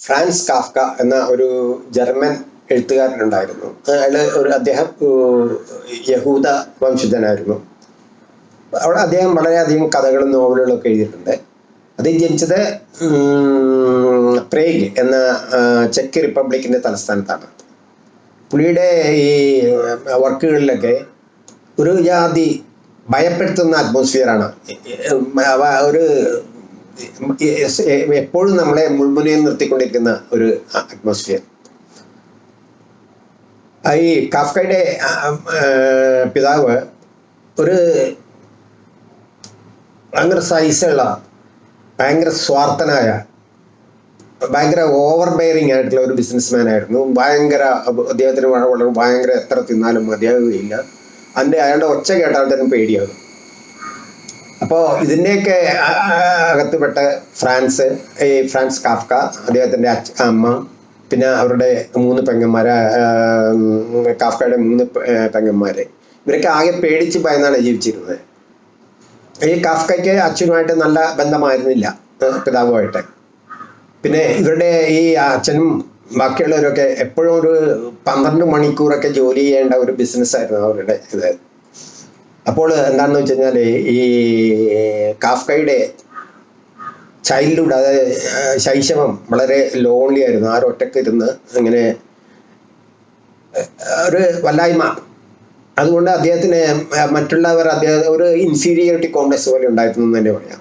France Kafka എന്ന ഒരു German എഴുത്തുകാരനുണ്ടായിരുന്നു. അയാൾ ഒരു അദ്ദേഹം യഹൂദ വംശജനായിരുന്നു. അവിടെ അദ്ദേഹം വളരെയധികം കഥകളും നോവലുകളും ഒക്കെ എഴുതിയിട്ടുണ്ട്. അദ്ദേഹം ജനിച്ചത് പ്രേഗ് എന്ന ചെക്ക് റിപ്പബ്ലിക്കിന്റെ തലസ്ഥാനത്താണ്. പുള്ളിയുടെ ഈ വർക്കുകളിലൊക്കെ ഒരു ജാതി ഭയപ്പെടുത്തുന്ന അറ്റ്മോസ്ഫിയറാണ് ഒരു എപ്പോഴും നമ്മളെ മുൾമുനയിൽ നിർത്തിക്കൊണ്ടിരിക്കുന്ന ഒരു അറ്റ്മോസ്ഫിയർ ഈ കാഫ്കയുടെ പിതാവ് ഒരു ഭയങ്കര സൈസുള്ള ഭയങ്കര സ്വാർത്ഥനായ ഭയങ്കര ഓവർ ബെയറിങ് ആയിട്ടുള്ള ഒരു ബിസിനസ്മാൻ ആയിരുന്നു. ഭയങ്കര അദ്ദേഹത്തിന് വളരെ ഭയങ്കര എത്ര തിന്നാലും മതിയാകുകയില്ല അതിന്റെ അയാളുടെ ഒച്ച കേട്ടാൽ തന്നെ പേടിയാകും. അപ്പോൾ ഇതിന്റെയൊക്കെ അകത്തുപെട്ട ഫ്രാൻസ് ഈ ഫ്രാൻസ് കാഫ്ക അദ്ദേഹത്തിന്റെ അമ്മ പിന്നെ അവരുടെ മൂന്ന് പെങ്ങന്മാർ കാഫ്കയുടെ മൂന്ന് പെങ്ങന്മാർ ഇവരൊക്കെ ആകെ പേടിച്ച് ഭയന്നാണ് ജീവിച്ചിരുന്നത്. ഈ കാഫ്കയ്ക്ക് അച്ഛനുമായിട്ട് നല്ല ബന്ധമായിരുന്നില്ല പിതാവുമായിട്ട്. പിന്നെ ഇവരുടെ ഈ അച്ഛനും ബാക്കിയുള്ളവരൊക്കെ എപ്പോഴും ഒരു പന്ത്രണ്ട് മണിക്കൂറൊക്കെ ജോലി ചെയ്യേണ്ട ഒരു ബിസിനസ്സായിരുന്നു അവരുടെ ഇത്. അപ്പോൾ എന്താണെന്ന് വെച്ച് കഴിഞ്ഞാൽ ഈ കാഫ്കയുടെ ചൈൽഡ്ഹുഡ് അതായത് ശൈശവം വളരെ ലോൺലി ആയിരുന്നു. ആരും ആരൊറ്റക്ക് ഇരുന്ന് ഇങ്ങനെ ഒരു വല്ലായ്മ. അതുകൊണ്ട് അദ്ദേഹത്തിന് മറ്റുള്ളവർ അദ്ദേഹം ഒരു ഇൻഫീരിയോറിറ്റി കോംപ്ലക്സ് പോലെ ഉണ്ടായിരുന്നു എന്ന് തന്നെ പറയാം.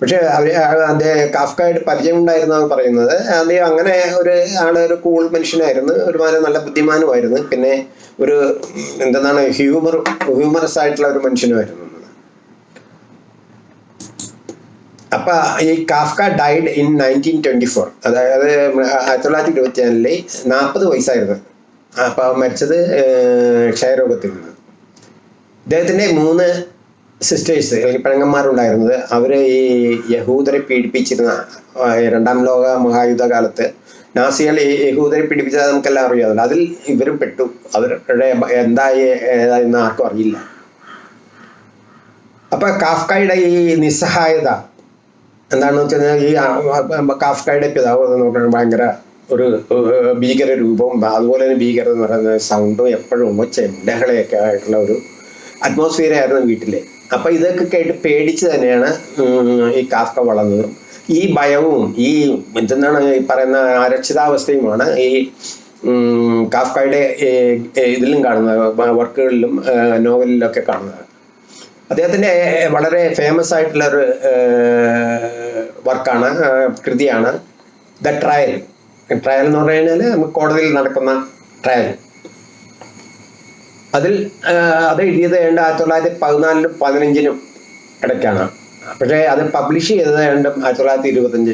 പക്ഷെ അവർ അദ്ദേഹം കാഫ്കായിട്ട് പരിചയം ഉണ്ടായിരുന്നാണ് പറയുന്നത്. അദ്ദേഹം അങ്ങനെ ഒരു ആൾ ഒരു കൂൾ മനുഷ്യനായിരുന്നു. ഒരുമാതിരി നല്ല ബുദ്ധിമാനുമായിരുന്നു. പിന്നെ ഒരു എന്താണ് ഹ്യൂമർ ഹ്യൂമറസ് ആയിട്ടുള്ള ഒരു മനുഷ്യനുമായിരുന്നു. അപ്പൊ ഈ Kafka died in nineteen twenty four അതായത് ആയിരത്തി തൊള്ളായിരത്തി ഇരുപത്തി നാലിൽ നാൽപ്പത് വയസ്സായിരുന്നു. അപ്പൊ മരിച്ചത് ക്ഷയരോഗത്തിൽ നിന്ന്. ഇദ്ദേഹത്തിന്റെ മൂന്ന് സിസ്റ്റേഴ്സ് അല്ലെങ്കിൽ പെണ്ണന്മാരുണ്ടായിരുന്നത് അവർ ഈ യഹൂദരെ പീഡിപ്പിച്ചിരുന്ന രണ്ടാം ലോക മഹായുദ്ധ കാലത്ത് നാസികൾ ഈ യഹൂദരെ പീഡിപ്പിച്ചത് നമുക്കെല്ലാം അറിയാമല്ലോ. അതിൽ ഇവരും പെട്ടു. അവരുടെ എന്തായി ഏതായെന്ന് ആർക്കും അറിയില്ല. അപ്പൊ കാഫ്കയുടെ ഈ നിസ്സഹായത എന്താണെന്ന് വെച്ച് കഴിഞ്ഞാൽ ഈ കാഫ്കായുടെ പിതാവ് പറഞ്ഞാൽ ഭയങ്കര ഒരു ഭീകര രൂപവും അതുപോലെ തന്നെ ഭീകരത എന്ന് പറയുന്ന സൗണ്ടും എപ്പോഴും ചെണ്ടകളെയൊക്കെ ആയിട്ടുള്ള ഒരു അറ്റ്മോസ്ഫിയർ ആയിരുന്നു വീട്ടിൽ. അപ്പൊ ഇതൊക്കെ കേട്ട് പേടിച്ച് തന്നെയാണ് ഈ കാഫ്ക വളർന്നത്. ഈ ഭയവും ഈ എന്താണ് ഈ പറയുന്ന അരക്ഷിതാവസ്ഥയുമാണ് ഈ കാഫ്കയുടെ ഇതിലും കാണുന്നത് വർക്കുകളിലും നോവലിലൊക്കെ കാണുന്നത്. അദ്ദേഹത്തിന്റെ വളരെ ഫേമസ് ആയിട്ടുള്ള ഒരു വർക്കാണ് കൃതിയാണ് ദ ട്രയൽ. ട്രയൽ എന്ന് പറഞ്ഞു കഴിഞ്ഞാൽ കോടതിയിൽ നടക്കുന്ന ട്രയൽ. അതിൽ അത് എഴുതിയത് ഏതാണ്ട് ആയിരത്തി തൊള്ളായിരത്തി പതിനാലിനും പതിനഞ്ചിനും ഇടയ്ക്കാണ്. പക്ഷേ അത് പബ്ലിഷ് ചെയ്തത് ഏതാണ്ട് ആയിരത്തി തൊള്ളായിരത്തി ഇരുപത്തഞ്ച്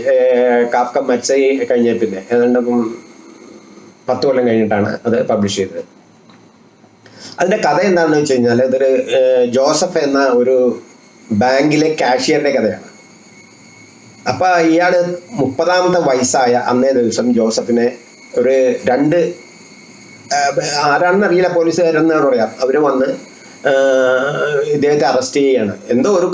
കാഫ്ക മരിച്ച കഴിഞ്ഞ പിന്നെ ഏതാണ്ട് പത്ത് കൊല്ലം കഴിഞ്ഞിട്ടാണ് അത് പബ്ലിഷ് ചെയ്തത്. അതിന്റെ കഥ എന്താണെന്ന് വെച്ച് കഴിഞ്ഞാൽ ഇതൊരു ജോസഫ് എന്ന ഒരു ബാങ്കിലെ കാഷ്യറിന്റെ കഥയാണ്. അപ്പം ഇയാൾ മുപ്പതാമത്തെ വയസ്സായ അന്നേ ദിവസം ജോസഫിനെ ഒരു രണ്ട് ഏഹ്, ആരാണെന്ന് അറിയില്ല പോലീസുകാരെന്ന് പറയാം. അവർ വന്ന് ഇദ്ദേഹത്തെ അറസ്റ്റ് ചെയ്യുകയാണ് എന്തോ ഒരു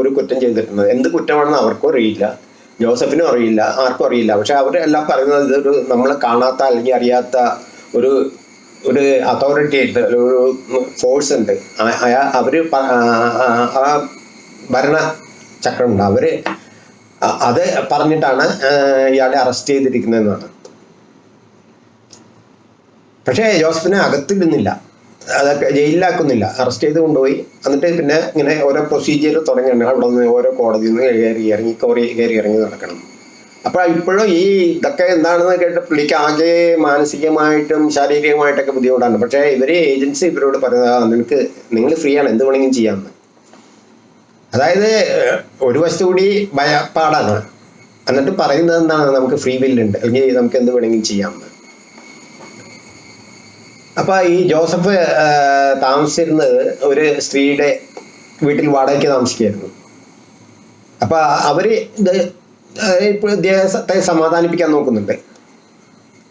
ഒരു കുറ്റം ചെയ്തിട്ടുണ്ട്? എന്ത് കുറ്റമാണെന്ന് അവർക്കും അറിയില്ല. ജോസഫിനും അറിയില്ല ആർക്കും അറിയില്ല. പക്ഷെ അവരെല്ലാം പറയുന്നത് ഇതൊരു നമ്മൾ കാണാത്ത അല്ലെങ്കിൽ അറിയാത്ത ഒരു ഒരു അതോറിറ്റി ഉണ്ട് ഒരു ഫോഴ്സ് ഉണ്ട്. അയാ- അവർ ആ- ഭരണ ചക്രമുണ്ട് അവർ അത് പറഞ്ഞിട്ടാണ് ഇയാളെ അറസ്റ്റ് ചെയ്തിരിക്കുന്നതെന്നാണ്. പക്ഷേ ജോസഫിനെ അകത്തിടുന്നില്ല അതൊക്കെ ജയിലിലാക്കുന്നില്ല. അറസ്റ്റ് ചെയ്ത് കൊണ്ടുപോയി. എന്നിട്ട് പിന്നെ ഇങ്ങനെ ഓരോ പ്രൊസീജിയർ തുടങ്ങിയാണ് അവിടെ നിന്ന് ഓരോ കോടതിയിൽ നിന്ന് കയറി ഇറങ്ങി കോറി കയറി ഇറങ്ങി നടക്കണം. അപ്പോൾ ഇപ്പോഴും ഈ ഇതൊക്കെ എന്താണെന്ന് കേട്ട് പുള്ളിക്ക് ആകെ മാനസികമായിട്ടും ശാരീരികമായിട്ടൊക്കെ ബുദ്ധിമുട്ടാണ്. പക്ഷേ ഇവർ ഏജൻസി ഇവരോട് പറയുന്നത് നിനക്ക് നിങ്ങൾ ഫ്രീ ആണ്. എന്ത് വേണമെങ്കിലും ചെയ്യാമെന്ന്. അതായത് ഒരു വശത്തു കൂടി ഭയപ്പാടാണ്. എന്നിട്ട് പറയുന്നത് എന്താണ്? നമുക്ക് ഫ്രീ വില്ലുണ്ട് അല്ലെങ്കിൽ നമുക്ക് എന്ത് വേണമെങ്കിലും ചെയ്യാമെന്ന്. അപ്പൊ ഈ ജോസഫ് താമസിച്ചിരുന്നത് ഒരു സ്ത്രീയുടെ വീട്ടിൽ വാടകയ്ക്ക് താമസിക്കുകയായിരുന്നു. അപ്പൊ അവർ ഇപ്പോൾ സമാധാനിപ്പിക്കാൻ നോക്കുന്നുണ്ട്.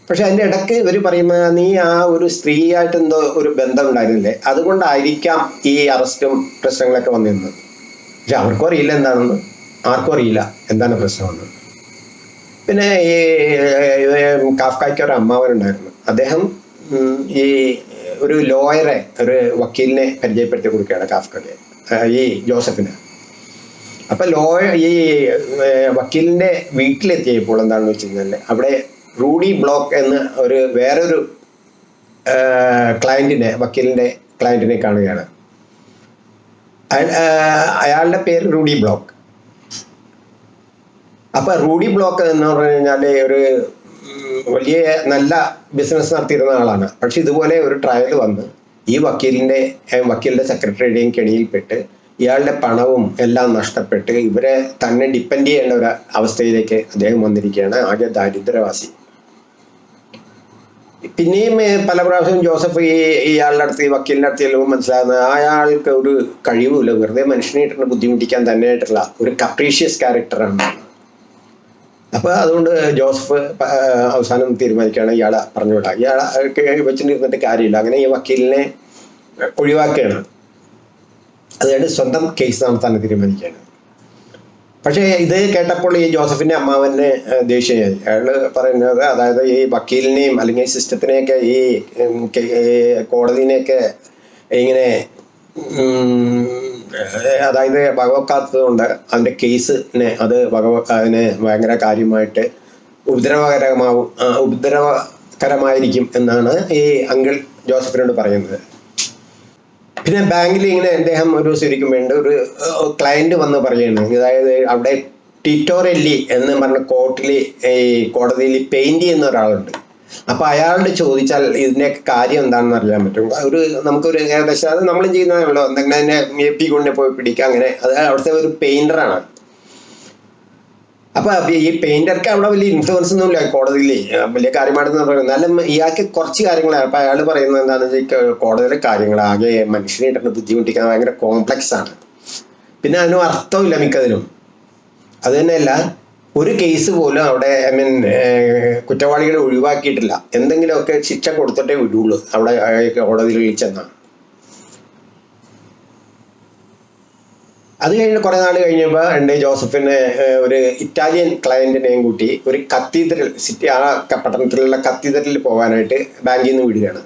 പക്ഷെ അതിന്റെ ഇടയ്ക്ക് ഇവർ പറയുമ്പോൾ നീ ആ ഒരു സ്ത്രീയായിട്ട് എന്തോ ഒരു ബന്ധം ഉണ്ടായിരുന്നില്ലേ? അതുകൊണ്ടായിരിക്കാം ഈ അറസ്റ്റും പ്രശ്നങ്ങളൊക്കെ വന്നിരുന്നത്. പക്ഷെ അവർക്കും അറിയില്ല എന്താണെന്ന്. ആർക്കും അറിയില്ല എന്താണ് പ്രശ്നമെന്ന്. പിന്നെ ഈ കാഫ്കായ്ക്ക് ഒരു അമ്മാവനുണ്ടായിരുന്നു അദ്ദേഹം ഈ ഒരു ലോയറെ ഒരു വക്കീലിനെ പരിചയപ്പെടുത്തി കൊടുക്കുകയാണ് കാഫ്കയ്ക്ക് ഈ ജോസഫിന്. അപ്പൊ ലോയ ഈ വക്കീലിന്റെ വീട്ടിലെത്തിയപ്പോൾ എന്താണെന്ന് വെച്ച് കഴിഞ്ഞാൽ അവിടെ റൂഡി ബ്ലോക്ക് എന്ന ഒരു വേറൊരു ക്ലയന്റിനെ വക്കീലിന്റെ ക്ലയന്റിനെ കാണുകയാണ്. അയ- അയാളുടെ പേര് റൂഡി ബ്ലോക്ക്. അപ്പൊ റൂഡി ബ്ലോക്ക് എന്ന് പറഞ്ഞു കഴിഞ്ഞാൽ ഒരു വലിയ നല്ല ബിസിനസ് നടത്തിയിരുന്ന ആളാണ്. പക്ഷെ ഇതുപോലെ ഒരു ട്രയൽ വന്ന് ഈ വക്കീലിന്റെ വക്കീലിന്റെ സെക്രട്ടറിയുടെയും കെണിയിൽപ്പെട്ട് ഇയാളുടെ പണവും എല്ലാം നഷ്ടപ്പെട്ട് ഇവരെ തന്നെ ഡിപ്പെൻഡ് ചെയ്യേണ്ട ഒരു അവസ്ഥയിലേക്ക് അദ്ദേഹം വന്നിരിക്കുകയാണ്. ആകെ ദാരിദ്ര്യവാസി. പിന്നെയും പല പ്രാവശ്യം ജോസഫ് ഈ ഇയാളുടെ അടുത്ത് ഈ വക്കീലിന്റെ അടുത്ത് ചെല്ലുമ്പോൾ മനസ്സിലാകുന്നത് അയാൾക്ക് ഒരു കഴിവുമില്ല. വെറുതെ മനുഷ്യനെ ഇട്ടിട്ട് ബുദ്ധിമുട്ടിക്കാൻ തന്നെയായിട്ടുള്ള ഒരു കപ്രീഷ്യസ് ക്യാരക്ടറാണ് അപ്പൊ അതുകൊണ്ട് ജോസഫ് അവസാനം തീരുമാനിക്കുകയാണ്. ഇയാളെ പറഞ്ഞുവിടാം ഇയാളെ വെച്ചിട്ടിരുന്നിട്ട് കാര്യമില്ല. അങ്ങനെ ഈ വക്കീലിനെ ഒഴിവാക്കുകയാണ്. അതുകൊണ്ട് സ്വന്തം കേസ് നടത്താൻ തീരുമാനിക്കുകയാണ്. പക്ഷേ ഇത് കേട്ടപ്പോൾ ഈ ജോസഫിന്റെ അമ്മാവന് ദേഷ്യം അയാൾ പറയുന്നത് അതായത് ഈ വക്കീലിനെയും അല്ലെങ്കിൽ സിസ്റ്റത്തിനെയൊക്കെ ഈ കോടതിനെയൊക്കെ ഇങ്ങനെ അതായത് വകവെക്കാത്തതുകൊണ്ട് അതിന്റെ കേസിനെ അത് വകവെക്കാതിനെ ഭയങ്കര കാര്യമായിട്ട് ഉപദ്രവകരമാവും ഉപദ്രവകരമായിരിക്കും എന്നാണ് ഈ അങ്കിൾ ജോസഫിനോട് പറയുന്നത്. പിന്നെ ബാങ്കിൽ ഇങ്ങനെ അദ്ദേഹം ഒരു ശരിക്കും വേണ്ട ഒരു ക്ലയന്റ് വന്ന് പറയുകയാണ്. അതായത് അവിടെ ടിറ്റോറെല്ലി എന്ന് പറഞ്ഞ കോർട്ടിൽ ഈ കോടതിയിൽ പെയിന്റ് ചെയ്യുന്ന ഒരാളുണ്ട്. അപ്പൊ അയാളോട് ചോദിച്ചാൽ ഇതിന്റെ കാര്യം എന്താണെന്ന് അറിയാൻ പറ്റും. ഒരു നമുക്കൊരു ഏകദേശം അത് നമ്മൾ ചെയ്യുന്നതാണല്ലോ എന്തെങ്കിലും അതിനെ എ പി കൊണ്ടു പോയി പിടിക്കുക അങ്ങനെ. അത് അവിടുത്തെ ഒരു പെയിന്ററാണ് അപ്പൊ ഈ പെയിന്റർക്ക് അവിടെ വലിയ ഇൻഫ്ലുവൻസ് ഒന്നും ഇല്ല കോടതിയിൽ. വലിയ കാര്യമായിട്ട് പറയുന്നത് എന്നാലും ഇയാൾക്ക് കുറച്ച് കാര്യങ്ങളാണ്. അപ്പൊ അയാൾ പറയുന്നത് എന്താണെന്ന് വെച്ചാൽ കോടതിയിലെ കാര്യങ്ങൾ. ആകെ മനുഷ്യനെ ഇട്ടിട്ട് ബുദ്ധിമുട്ടിക്കാൻ ഭയങ്കര കോംപ്ലക്സ് ആണ്. പിന്നെ അതിനും അർത്ഥമില്ല മിക്കതിനും അത് തന്നെയല്ല ഒരു കേസ് പോലും അവിടെ ഐ മീൻ കുറ്റവാളികളെ ഒഴിവാക്കിയിട്ടില്ല. എന്തെങ്കിലുമൊക്കെ ശിക്ഷ കൊടുത്തിട്ടേ വിടുള്ളൂ. അവിടെ കോടതിയിൽ ചെന്നാണ്. അത് കഴിഞ്ഞ് കുറെ നാൾ കഴിഞ്ഞപ്പോൾ ഉണ്ട് ജോസഫിനെ ഒരു ഇറ്റാലിയൻ ക്ലയന്റിനെയും കൂട്ടി ഒരു കത്തീഡ്രൽ സിറ്റി ആ പട്ടണത്തിലുള്ള കത്തീഡ്രലിൽ പോകാനായിട്ട് ബാങ്കിൽ നിന്ന് വിടുകയാണ്.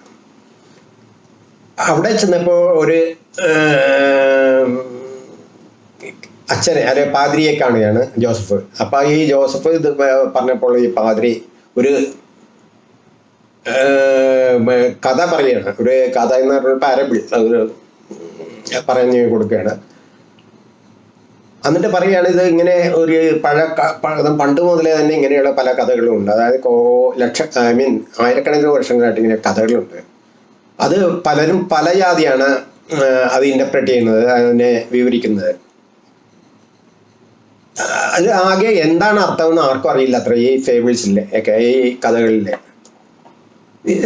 അവിടെ ചെന്നപ്പോൾ ഒരു അച്ഛനെ അല്ലെ പാദ്രിയെ കാണുകയാണ് ജോസഫ്. അപ്പൊ ഈ ജോസഫ് ഇത് പറഞ്ഞപ്പോൾ ഈ പാദ്രി ഒരു കഥ പറയുകയാണ്. ഒരു കഥ എന്ന് പറഞ്ഞ പാരബിൾ ഒരു പറഞ്ഞു കൊടുക്കുകയാണ്. എന്നിട്ട് പറയുകയാണ് ഇത് ഇങ്ങനെ ഒരു പഴ പണ്ട് മുതലേ തന്നെ ഇങ്ങനെയുള്ള പല കഥകളും ഉണ്ട്. അതായത് കോ ലക്ഷ ഐ മീൻ ആയിരക്കണക്കിന് വർഷങ്ങളായിട്ട് ഇങ്ങനെ കഥകളുണ്ട്. അത് പലരും പല ജാതിയാണ് അത് ഇന്റർപ്രറ്റ് ചെയ്യുന്നത് അതിനെ വിവരിക്കുന്നത്. അത് ആകെ എന്താണ് അർത്ഥം എന്ന് ആർക്കും അറിയില്ല അത്ര ഈ ഫേബിൾസിലെ ഒക്കെ ഈ കഥകളിലെ.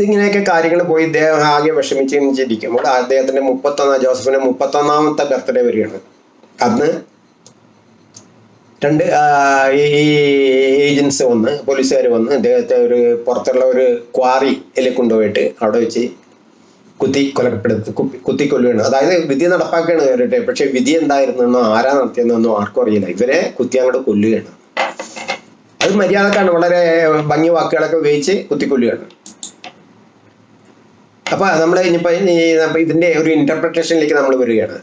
ഇങ്ങനെയൊക്കെ കാര്യങ്ങൾ പോയി ഇദ്ദേഹം ആകെ വിഷമിച്ചിരിക്കുമ്പോൾ അദ്ദേഹത്തിന്റെ മുപ്പത്തൊന്നാം ജോസഫിന്റെ മുപ്പത്തൊന്നാമത്തെ ബർത്ത്ഡേ വരികയാണ്. അന്ന് രണ്ട് ഈ ഏജൻസ് വന്ന് പോലീസുകാർ വന്ന് അദ്ദേഹത്തെ ഒരു പുറത്തുള്ള ഒരു ക്വാറിയിൽ കൊണ്ടുപോയിട്ട് അവിടെ വെച്ച് കുത്തി കൊലപ്പെടുത്ത് കുത്തി കൊല്ലുകയാണ് അതായത് വിധി നടപ്പാക്കുകയാണ് കേട്ടെ പക്ഷെ വിധി എന്തായിരുന്നെന്നോ ആരാ നടത്തിയെന്നോ ആർക്കും അറിയില്ല. ഇവരെ കുത്തി അങ്ങോട്ട് കൊല്ലുകയാണ്. അത് മര്യാദക്കാണ്. വളരെ ഭംഗി വാക്കുകളൊക്കെ ഉപയോഗിച്ച് കുത്തിക്കൊല്ലുകയാണ്. അപ്പൊ നമ്മൾ ഇനിയിപ്പോ ഇതിന്റെ ഒരു ഇന്റർപ്രിട്ടേഷനിലേക്ക് നമ്മൾ വരികയാണ്.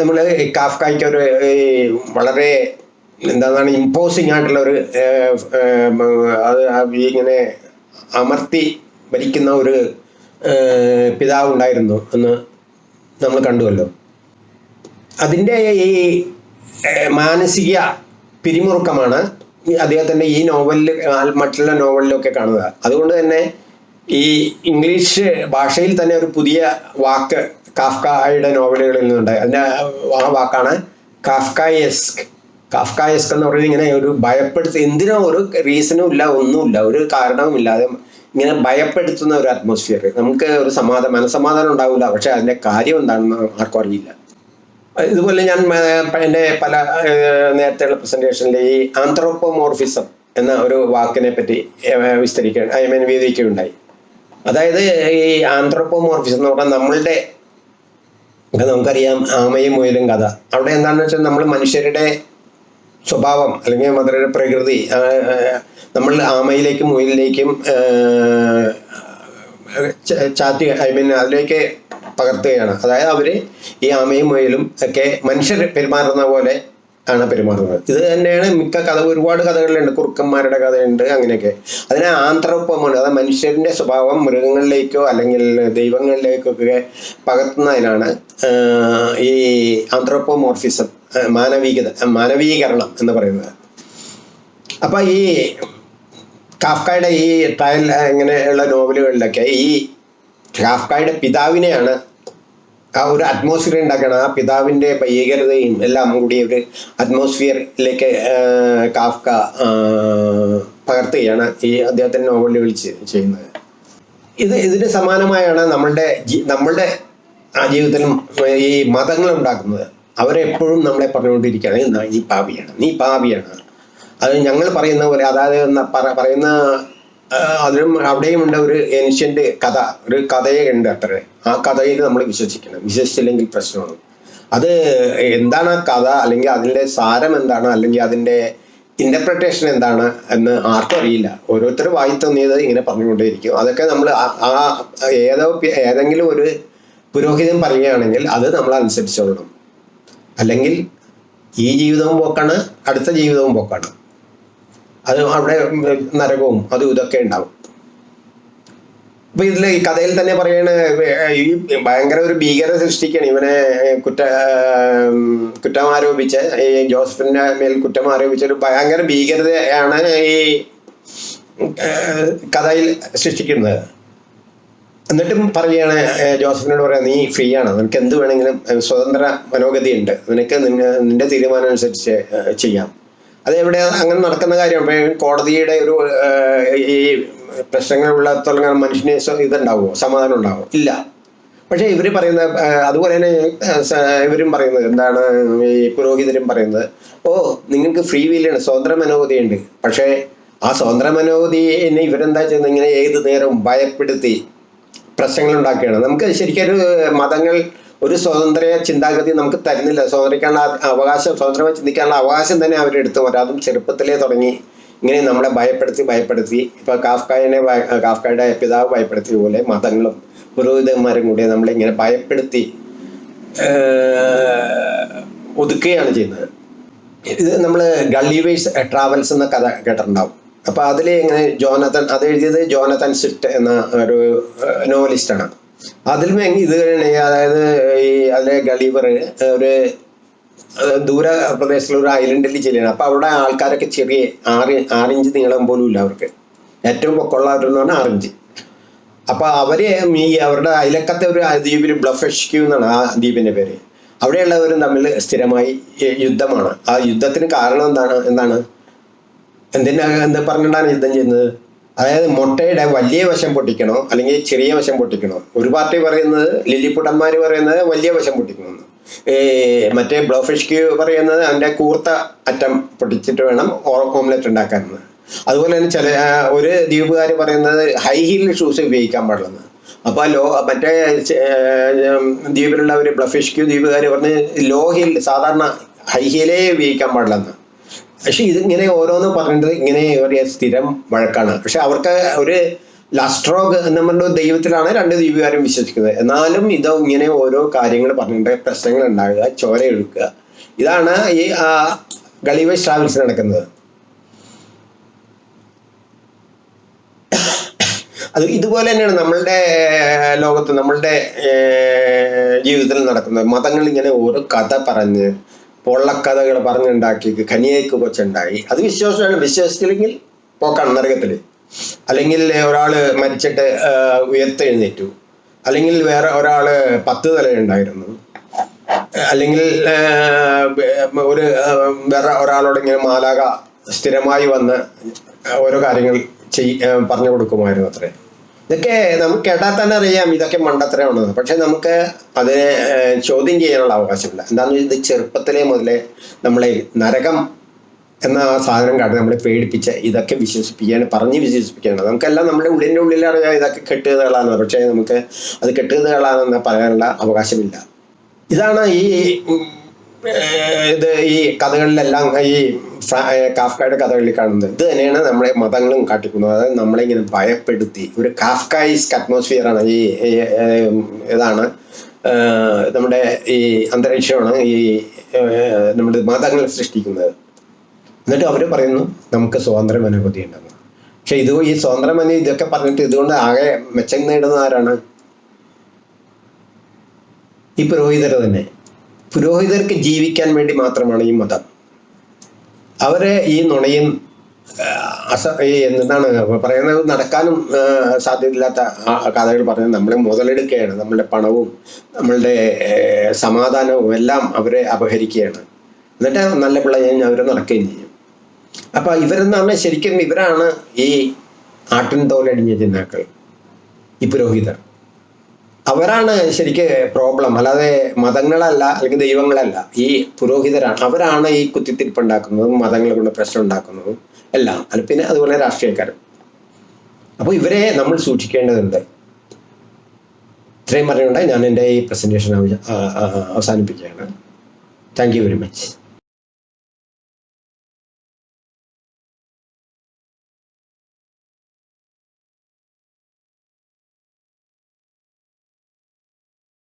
നമ്മൾ കാഫ്കായ്ക്ക് ഒരു വളരെ എന്താണ് ഇമ്പോസിങ് ആയിട്ടുള്ള ഒരു അത് ഇങ്ങനെ അമർത്തി ഭരിക്കുന്ന ഒരു പിതാവ് ഉണ്ടായിരുന്നു എന്ന് നമ്മൾ കണ്ടുവല്ലോ. അതിന്റെ ഈ മാനസിക പിരിമുറുക്കമാണ് അദ്ദേഹത്തിന്റെ ഈ നോവലിൽ മറ്റുള്ള നോവലിലൊക്കെ കാണുക അതുകൊണ്ട് തന്നെ ഈ ഇംഗ്ലീഷ് ഭാഷയിൽ തന്നെ ഒരു പുതിയ വാക്ക് കാഫ്കായുടെ നോവലുകളിൽ നിന്നുണ്ട് അതിന്റെ ആ വാക്കാണ് കാഫ്കായസ്ക്. കാഫ്കായസ്ക് എന്ന് പറയുന്നത് ഇങ്ങനെ ഒരു ഭയപ്പെടുത്തി എന്തിനോ ഒരു റീസണും ഇല്ല ഒന്നുമില്ല ഒരു കാരണവുമില്ലാതെ ഇങ്ങനെ ഭയപ്പെടുത്തുന്ന ഒരു അറ്റ്മോസ്ഫിയർ നമുക്ക് ഒരു സമാധാനം മനസമാധാനം ഉണ്ടാവില്ല. പക്ഷെ അതിന്റെ കാര്യം എന്താണെന്ന് ആർക്കും അറിയില്ല. ഇതുപോലെ ഞാൻ എന്റെ പല നേരത്തെയുള്ള പ്രസന്റേഷനിൽ ഈ ആന്ത്രോപ്പോമോർഫിസം എന്ന ഒരു വാക്കിനെ പറ്റി വിസ്തരിക്കുകയാണ് ഐ മീൻ വിവരിക്കുകയുണ്ടായി. അതായത് ഈ ആന്ത്രോപ്പോമോർഫിസം എന്ന് പറഞ്ഞാൽ നമ്മളുടെ നമുക്കറിയാം ആമയും മുയലും കഥ. അവിടെ എന്താണെന്ന് വെച്ചാൽ നമ്മൾ മനുഷ്യരുടെ സ്വഭാവം അല്ലെങ്കിൽ മദറിന്റെ പ്രകൃതി നമ്മൾ ആമയിലേക്കും മുയലിലേക്കും ചാറ്റി ഐ മീൻ അതിലേക്ക് പകർത്തുകയാണ്. അതായത് അവർ ഈ ആമയും മുയലും ഒക്കെ മനുഷ്യർ പെരുമാറുന്ന പോലെ ആണ് പെരുമാറുന്നത്. ഇത് തന്നെയാണ് മിക്ക കഥ ഒരുപാട് കഥകളിലുണ്ട്. കുറുക്കന്മാരുടെ കഥയുണ്ട് അങ്ങനെയൊക്കെ. അതിനെ ആന്ത്രപ്പമാണ് അതായത് മനുഷ്യന്റെ സ്വഭാവം മൃഗങ്ങളിലേക്കോ അല്ലെങ്കിൽ ദൈവങ്ങളിലേക്കൊക്കെ പകർത്തുന്നതിനാണ് ഈ ആന്ത്രോപ്പോമോർഫിസം മാനവികത മാനവീകരണം എന്ന് പറയുന്നത്. അപ്പൊ ഈ കാഫ്കായുടെ ഈ ട്രയൽ ഇങ്ങനെയുള്ള നോവലുകളിലൊക്കെ ഈ കാഫ്കായുടെ പിതാവിനെയാണ് ആ ഒരു അറ്റ്മോസ്ഫിയർ ഉണ്ടാക്കണം ആ പിതാവിന്റെ ഭീകരതയും എല്ലാം കൂടി ഒരു അറ്റ്മോസ്ഫിയറിലേക്ക് കാഫ്ക പകർത്തുകയാണ് ഈ അദ്ദേഹത്തിന്റെ നോവലുകൾ ചെയ്യുന്നത്. ഇത് ഇതിന് സമാനമായാണ് നമ്മളുടെ നമ്മളുടെ ആ ജീവിതത്തിലും ഈ മതങ്ങൾ ഉണ്ടാക്കുന്നത് അവരെപ്പോഴും നമ്മളെ പറഞ്ഞുകൊണ്ടിരിക്കുകയാണ്. "എന്നാ നീ പാപിയാണ്. നീ പാപിയാണ്. അത് ഞങ്ങൾ പറയുന്ന പോലെ അതായത് പറയുന്ന അതിലും അവിടെയും ഉണ്ട് ഒരു ഏൻഷ്യന്റ് കഥ ഒരു കഥയെ ഉണ്ട് അത്ര. ആ കഥയിൽ നമ്മൾ വിശ്വസിക്കണം. വിശ്വസിച്ചില്ലെങ്കിൽ പ്രശ്നമാണ്. അത് എന്താണ് ആ കഥ? അല്ലെങ്കിൽ അതിന്റെ സാരം എന്താണ്? അല്ലെങ്കിൽ അതിന്റെ ഇന്റർപ്രിട്ടേഷൻ എന്താണ്? എന്ന് ആർക്കും അറിയില്ല. ഓരോരുത്തർ വായി തോന്നിയത് ഇങ്ങനെ പറഞ്ഞുകൊണ്ടേയിരിക്കും. അതൊക്കെ നമ്മൾ ആ ഏതോ ഏതെങ്കിലും ഒരു പുരോഹിതൻ പറയുകയാണെങ്കിൽ അത് നമ്മൾ അനുസരിച്ചോളണം. അല്ലെങ്കിൽ ഈ ജീവിതവും പോക്കാണ് അടുത്ത ജീവിതവും പോക്കാണ്. അത് അവിടെ നരകവും അതും ഇതൊക്കെ ഉണ്ടാവും. അപ്പൊ ഇതിൽ ഈ കഥയിൽ തന്നെ പറയണ ഈ ഭയങ്കര ഒരു ഭീകര സൃഷ്ടിക്കാണ്. ഇവനെ കുറ്റ കുറ്റം ആരോപിച്ച് ഈ ജോസഫിന്റെ മേൽ കുറ്റം ആരോപിച്ച ഒരു ഭയങ്കര ഭീകരതയാണ് ഈ കഥയിൽ സൃഷ്ടിക്കുന്നത്. എന്നിട്ടും പറയുകയാണ് ജോസഫിനോട് പറയാം നീ ഫ്രീ ആണ് നിനക്ക് എന്ത് വേണമെങ്കിലും സ്വതന്ത്ര മനോഗതി ഉണ്ട് നിനക്ക് നിന്റെ തീരുമാനം അനുസരിച്ച് ചെയ്യാം. അത് എവിടെ അങ്ങനെ നടക്കുന്ന കാര്യം. കോടതിയുടെ ഒരു ഈ പ്രശ്നങ്ങളുള്ള മനുഷ്യനെ ഇതുണ്ടാവുമോ സമാധാനം ഉണ്ടാവും? ഇല്ല. പക്ഷെ ഇവർ പറയുന്ന അതുപോലെ തന്നെ ഇവരും പറയുന്നത് എന്താണ് ഈ പുരോഹിതരും പറയുന്നത് ഓ നിങ്ങൾക്ക് ഫ്രീ വീലാണ് സ്വതന്ത്ര മനോഗതിയുണ്ട്. പക്ഷേ ആ സ്വതന്ത്ര മനോഗതിനെ ഇവരെന്താ ചെയ്യുന്നത്? ഇങ്ങനെ ഏത് നേരവും ഭയപ്പെടുത്തി പ്രശ്നങ്ങൾ ഉണ്ടാക്കുകയാണ് നമുക്ക് ശരിക്കും മതങ്ങൾ ഒരു സ്വതന്ത്ര ചിന്താഗതി നമുക്ക് തരുന്നില്ല. സ്വതന്ത്രിക്കാനുള്ള അവകാശം സ്വതന്ത്രമായി ചിന്തിക്കാനുള്ള അവകാശം തന്നെ അവരെടുത്തു. വരാം ചെറുപ്പത്തിലേ തുടങ്ങി ഇങ്ങനെ നമ്മളെ ഭയപ്പെടുത്തി ഭയപ്പെടുത്തി. ഇപ്പൊ കാഫ്കായനെ കാഫ്കായുടെ പിതാവ് ഭയപ്പെടുത്തിയ പോലെ മതങ്ങളും പുരോഹിതന്മാരും കൂടി നമ്മളെ ഇങ്ങനെ ഭയപ്പെടുത്തി ഒതുക്കുകയാണ് ചെയ്യുന്നത്. ഇത് നമ്മൾ ഗള്ളിവേഴ്സ് ട്രാവൽസ് എന്ന കഥ കേട്ടിട്ടുണ്ടാവും. അപ്പൊ അതിൽ ഇങ്ങനെ ജോനത്തൻ അത് എഴുതിയത് ജോനത്തൻ സിറ്റ് എന്ന ഒരു നോവലിസ്റ്റാണ്. അതിലും ഇത് അതായത് ഈ അതിലെ ഗളീവർ ഒരു ദൂര പ്രദേശത്തുള്ള ഒരു ഐലൻഡിൽ ചെല്ലുകയാണ് അപ്പൊ അവിടെ ആൾക്കാരൊക്കെ ചെറിയ ആറ് ആറിഞ്ച് നീളം പോലും ഇല്ല അവർക്ക്. ഏറ്റവും പൊക്കമുള്ളവരെന്ന് പറഞ്ഞാൽ ആറിഞ്ച്. അപ്പൊ അവർ ഈ അവരുടെ അയലക്കത്തെ ഒരു ദ്വീപിൽ ബ്ലഫഷ്ക്യൂ എന്നാണ് ആ ദ്വീപിന്റെ പേര്. അവിടെയുള്ളവരും തമ്മിൽ സ്ഥിരമായി യുദ്ധമാണ്. ആ യുദ്ധത്തിന് കാരണം എന്താണ് എന്താണ്? എന്തിനാ എന്താ പറഞ്ഞിട്ടാണ് യുദ്ധം ചെയ്യുന്നത്? അതായത് മുട്ടയുടെ വലിയ വശം പൊട്ടിക്കണോ? അല്ലെങ്കിൽ ചെറിയ വശം പൊട്ടിക്കണോ? ഒരു പാർട്ടി പറയുന്നത് ലില്ലിപ്പുട്ടന്മാർ പറയുന്നത് വലിയ വശം പൊട്ടിക്കണമെന്ന് ഏ, മറ്റേ ബ്ലോഫിഷ്ക്ക് പറയുന്നത് അതിന്റെ കൂർത്ത അറ്റം പൊട്ടിച്ചിട്ട് വേണം ഓംലെറ്റ് ഉണ്ടാക്കാനെന്ന്. അതുപോലെ തന്നെ ചില ഒരു ദ്വീപുകാർ പറയുന്നത് ഹൈ ഹീൽ ഷൂസ് ഉപയോഗിക്കാൻ പാടില്ലെന്ന്. അപ്പോൾ ലോ മറ്റേ ദ്വീപിലുള്ള ഒരു ബ്ലഫിഷ്ക്യൂ ദ്വീപുകാർ പറഞ്ഞ് ലോ ഹീൽ സാധാരണ ഹൈ ഹീലേ ഉപയോഗിക്കാൻ പാടില്ലെന്ന്. പക്ഷെ ഇതിങ്ങനെ ഓരോന്ന് പറഞ്ഞിട്ട് ഇങ്ങനെ ഒരു സ്ഥിരം വഴക്കാണ്. പക്ഷെ അവർക്ക് ഒരു ലസ്ട്രോഗ് എന്ന് പറഞ്ഞ ദൈവത്തിലാണ് രണ്ട് ദ്വീപുകാരും വിശ്വസിക്കുന്നത്. എന്നാലും ഇത് ഇങ്ങനെ ഓരോ കാര്യങ്ങൾ പറഞ്ഞിട്ട് പ്രശ്നങ്ങൾ ഉണ്ടാകുക ചോര എടുക്കുക. ഇതാണ് ഈ ഗളിവേഴ്സ് ട്രാവൽസ് നടക്കുന്നത്. അത് ഇതുപോലെ തന്നെയാണ് നമ്മളുടെ ലോകത്ത് നമ്മളുടെ ജീവിതത്തിൽ നടക്കുന്നത്. മതങ്ങൾ ഇങ്ങനെ ഓരോ കഥ പറഞ്ഞ് പൊള്ളക്കഥകൾ പറഞ്ഞുണ്ടാക്കി ഖനിയേക്ക് കൊച്ചുണ്ടായി. അത് വിശ്വാസമാണ്. വിശ്വസിച്ചില്ലെങ്കിൽ പോക്കാണ് നരകത്തിൽ അല്ലെങ്കിൽ ഒരാൾ മരിച്ചിട്ട് ഉയർത്തെഴുന്നേറ്റു. അല്ലെങ്കിൽ വേറെ ഒരാൾ പത്ത് തലയുണ്ടായിരുന്നു. അല്ലെങ്കിൽ ഒരു വേറെ ഒരാളോട് ഇങ്ങനെ മാലാക സ്ഥിരമായി വന്ന് ഓരോ കാര്യങ്ങൾ ചെയ് പറഞ്ഞു കൊടുക്കുമായിരുന്നു അത്രേ. ഇതൊക്കെ നമുക്ക് കേട്ടാൽ തന്നെ അറിയാം ഇതൊക്കെ മണ്ടത്തരമാണെന്ന് പക്ഷെ നമുക്ക് അതിനെ ചോദ്യം ചെയ്യാനുള്ള അവകാശമില്ല. എന്താണെന്ന് വെച്ചാൽ ഇത് ചെറുപ്പത്തിലേ മുതലേ നമ്മളെ നരകം എന്ന സാധനം കാട്ടി നമ്മളെ പേടിപ്പിച്ച് ഇതൊക്കെ വിശ്വസിപ്പിക്കുകയാണ് പറഞ്ഞ് വിശ്വസിപ്പിക്കുകയാണ് നമുക്കെല്ലാം നമ്മുടെ ഉള്ളിന്റെ ഉള്ളിൽ അറിയാം ഇതൊക്കെ കെട്ടുകഥകളാണ് പക്ഷേ നമുക്ക് അത് കെട്ടുകഥകളാണെന്ന് പറയാനുള്ള അവകാശമില്ല. ഇതാണ് ഈ ഇത് ഈ കഥകളിലെല്ലാം ഈ കാഫ്കയുടെ കഥകളിൽ കാണുന്നത്. ഇത് തന്നെയാണ് നമ്മളെ മതങ്ങളും കാട്ടിക്കുന്നത് അതായത് നമ്മളെ ഇങ്ങനെ ഭയപ്പെടുത്തി. ഒരു കാഫ്കായിസ്ക് അറ്റ്മോസ്ഫിയറാണ് ഈ ഇതാണ്. നമ്മുടെ ഈ അന്തരീക്ഷമാണ് ഈ നമ്മുടെ മതങ്ങൾ സൃഷ്ടിക്കുന്നത്. എന്നിട്ട് അവർ പറയുന്നു നമുക്ക് സ്വാതന്ത്ര്യം അനുഭൂതി ഉണ്ടെന്ന് പക്ഷെ ഇത് ഈ സ്വാതന്ത്ര്യം മനോ ഇതൊക്കെ പറഞ്ഞിട്ട് ഇതുകൊണ്ട് ആകെ മെച്ചം നേടുന്ന ആരാണ്? ഈ പുരോഹിതർ തന്നെ. പുരോഹിതർക്ക് ജീവിക്കാൻ വേണ്ടി മാത്രമാണ് ഈ മതം. അവരെ ഈ നുണയും അസ ഈ എന്താണ് പറയുന്നത്? നടക്കാനും സാധ്യതയില്ലാത്ത കഥകൾ പറഞ്ഞ് നമ്മളെ മുതലെടുക്കുകയാണ്. നമ്മളുടെ പണവും നമ്മളുടെ സമാധാനവും എല്ലാം അവരെ അപഹരിക്കുകയാണ്. എന്നിട്ട് നല്ല പിള്ളേയും അവരെ നടക്കുകയും ചെയ്യും. അപ്പൊ ഇവരെന്ന് പറഞ്ഞാൽ ശരിക്കും ഇവരാണ് ഈ ആട്ടിൻ തോലടിഞ്ഞ ജിന്നാക്കൾ ഈ പുരോഹിതർ. അവരാണ് ശരിക്ക് പ്രോബ്ലം അല്ലാതെ മതങ്ങളല്ല അല്ലെങ്കിൽ ദൈവങ്ങളല്ല ഈ പുരോഹിതരാണ്. അവരാണ് ഈ കുത്തിത്തിരിപ്പ് ഉണ്ടാക്കുന്നതും മതങ്ങളെ കൊണ്ട് പ്രശ്നം ഉണ്ടാക്കുന്നതും എല്ലാം. അല്ല പിന്നെ അതുപോലെ രാഷ്ട്രീയക്കാരും. അപ്പോൾ ഇവരെ നമ്മൾ സൂക്ഷിക്കേണ്ടതുണ്ട്. ഇത്രയും പറഞ്ഞുകൊണ്ട് ഞാൻ എന്റെ ഈ പ്രസന്റേഷൻ അവസാനിപ്പിക്കുകയാണ്. Thank you very much